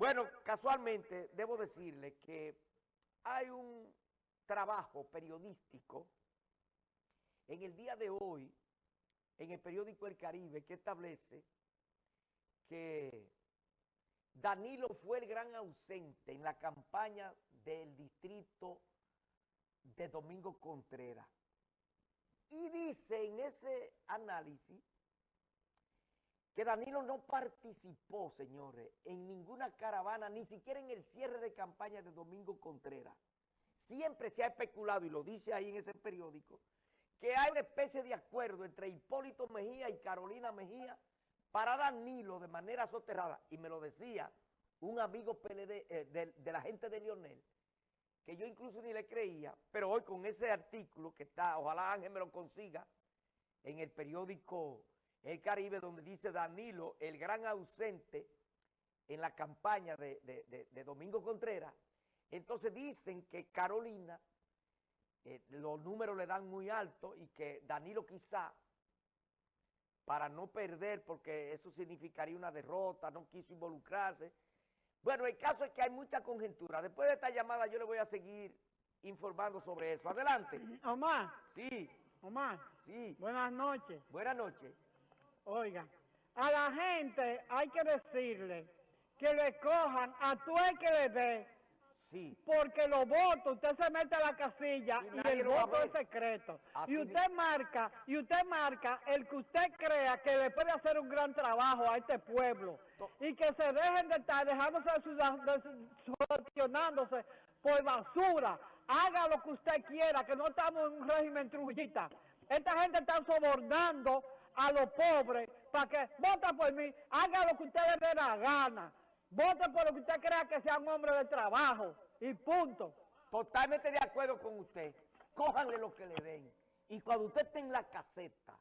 Bueno, casualmente debo decirle que hay un trabajo periodístico en el día de hoy en el periódico El Caribe que establece que Danilo fue el gran ausente en la campaña del distrito de Domingo Contreras. Y dice en ese análisis que Danilo no participó, señores, en ninguna caravana, ni siquiera en el cierre de campaña de Domingo Contreras. Siempre se ha especulado, y lo dice ahí en ese periódico, que hay una especie de acuerdo entre Hipólito Mejía y Carolina Mejía para Danilo de manera soterrada, y me lo decía un amigo PLD, eh, de, de la gente de Lionel, que yo incluso ni le creía, pero hoy con ese artículo que está, ojalá Ángel me lo consiga, en el periódico El Caribe, donde dice Danilo, el gran ausente en la campaña de, Domingo Contreras, entonces dicen que Carolina, eh, los números le dan muy alto y que Danilo quizá, para no perder, porque eso significaría una derrota, no quiso involucrarse, bueno, el caso es que hay mucha conjetura. Después de esta llamada yo le voy a seguir informando sobre eso. Adelante. Omar. Sí. Omar. Sí. Buenas noches. Buenas noches. Oiga, a la gente hay que decirle que le cojan a tú el que le dé porque los votos, usted se mete a la casilla y, el voto es secreto. y usted marca, y usted marca el que usted crea que le puede hacer un gran trabajo a este pueblo. Y que se dejen de estar dejándose de por basura. Haga lo que usted quiera, que no estamos en un régimen trujita. Esta gente está sobornando a los pobres para que vota por mí, haga lo que usted le dé la gana. Vote por lo que usted crea que sea un hombre de trabajo. Y punto. Totalmente de acuerdo con usted. Cójanle lo que le den. Y cuando usted esté en la caseta,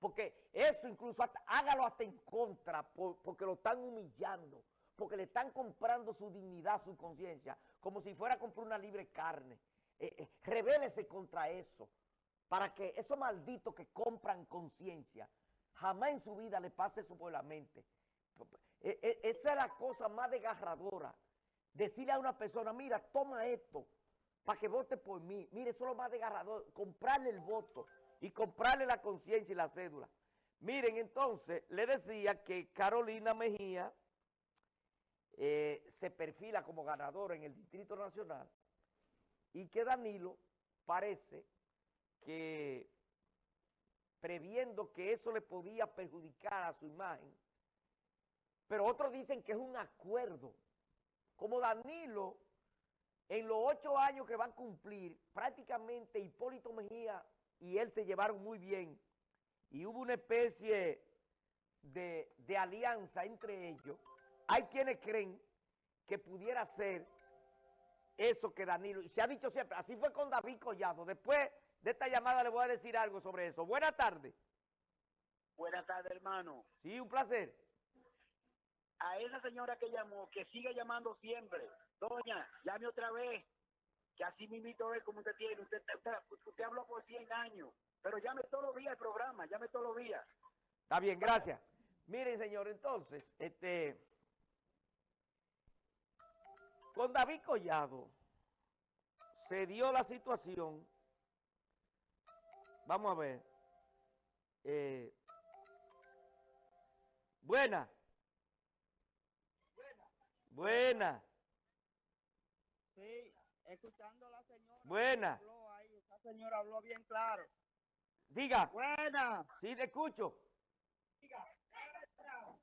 porque eso incluso hágalo hasta en contra, porque lo están humillando, porque le están comprando su dignidad, su conciencia, como si fuera a comprar una libre carne. Eh, eh, revélese contra eso, para que esos malditos que compran conciencia, jamás en su vida le pase eso por la mente. E, e, esa es la cosa más desgarradora. Decirle a una persona, mira, toma esto para que vote por mí. Mire, eso es lo más desgarrador. Comprarle el voto y comprarle la conciencia y la cédula. Miren, entonces, le decía que Carolina Mejía eh, se perfila como ganadora en el Distrito Nacional y que Danilo parece que previendo que eso le podía perjudicar a su imagen, pero otros dicen que es un acuerdo. Como Danilo, en los ocho años que va a cumplir, prácticamente Hipólito Mejía y él se llevaron muy bien. Y hubo una especie de, alianza entre ellos. Hay quienes creen que pudiera ser eso que Danilo, y se ha dicho siempre, así fue con David Collado. Después de esta llamada le voy a decir algo sobre eso. Buenas tardes. Buenas tardes, hermano. Sí, un placer a esa señora que llamó, que siga llamando siempre. Doña, llame otra vez, que así me invito a ver cómo usted tiene. Usted, usted, habló por 100 años, pero llame todos los días el programa, llame todos los días. Está bien, gracias. Miren, señor, entonces, este... Con David Collado se dio la situación, vamos a ver, eh, buena, Buena. Sí, escuchando a la señora. Buena. Habló ahí, esa señora habló bien claro. Diga. Buena. Sí, te escucho. Diga.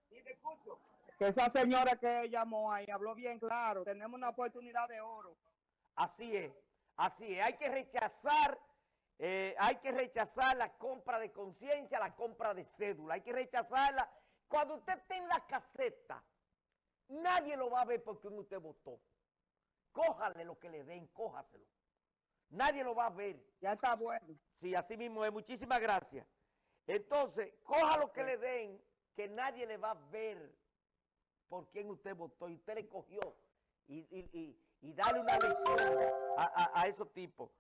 Sí, te escucho. Que esa señora que llamó ahí habló bien claro. Tenemos una oportunidad de oro. Así es. Así es. Hay que rechazar... Eh, hay que rechazar la compra de conciencia, la compra de cédula. Hay que rechazarla. Cuando usted esté en la caseta, Nadie lo va a ver porque usted votó. Cójale lo que le den, cójaselo. Nadie lo va a ver. Ya está bueno. Sí, así mismo es. Muchísimas gracias. Entonces, coja lo que le den, que nadie le va a ver por quién usted votó. Y usted le cogió. Y, y, y, dale una lección a, a, esos tipos.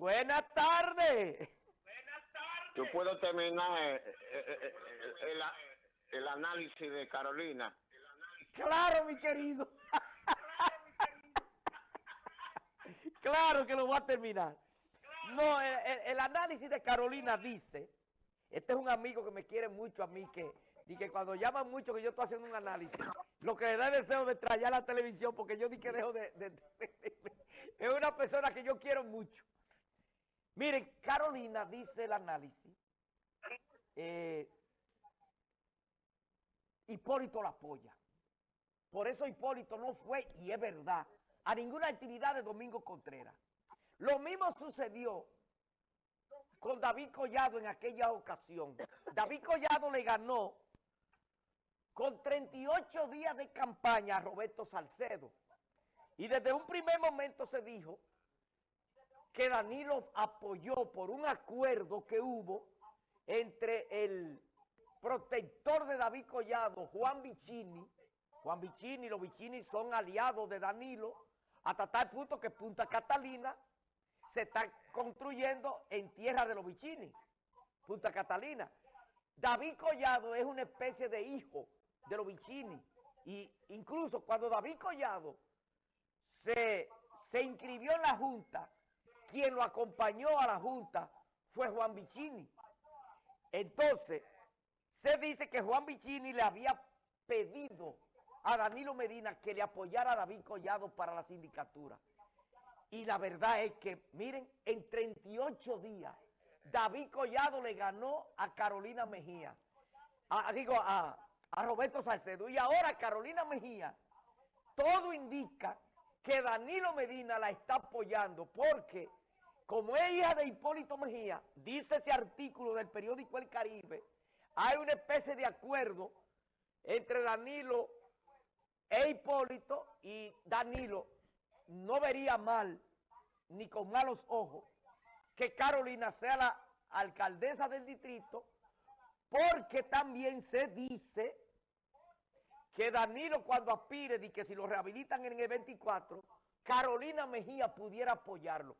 Buenas tardes. Buenas tardes. Yo puedo terminar eh, eh, eh, el análisis de Carolina. Claro, mi querido. claro que lo voy a terminar. No, el, análisis de Carolina dice, este es un amigo que me quiere mucho a mí, que, y que cuando llaman mucho que yo estoy haciendo un análisis, lo que le da deseo de traer a la televisión, porque yo di que dejo de, Es una persona que yo quiero mucho. Miren, Carolina dice el análisis, eh, Hipólito la apoya. Por eso Hipólito no fue, y es verdad, a ninguna actividad de Domingo Contreras. Lo mismo sucedió con David Collado en aquella ocasión. David Collado le ganó con 38 días de campaña a Roberto Salcedo. Y desde un primer momento se dijo que Danilo apoyó por un acuerdo que hubo entre el protector de David Collado, Juan Vicini, Juan Vicini los Vicini son aliados de Danilo, hasta tal punto que Punta Catalina se está construyendo en tierra de los Vicini, Punta Catalina. David Collado es una especie de hijo de los Vicini, y incluso cuando David Collado se, se inscribió en la Junta, quien lo acompañó a la Junta fue Juan Vicini. Entonces, se dice que Juan Vicini le había pedido a Danilo Medina que le apoyara a David Collado para la sindicatura. Y la verdad es que, miren, en 38 días, David Collado le ganó a Carolina Mejía, digo, a Roberto Salcedo. Y ahora Carolina Mejía, todo indica que Danilo Medina la está apoyando porque como es hija de Hipólito Mejía, dice ese artículo del periódico El Caribe, hay una especie de acuerdo entre Danilo e Hipólito y Danilo no vería mal, ni con malos ojos, que Carolina sea la alcaldesa del distrito, porque también se dice que Danilo cuando aspire y que si lo rehabilitan en el 24, Carolina Mejía pudiera apoyarlo.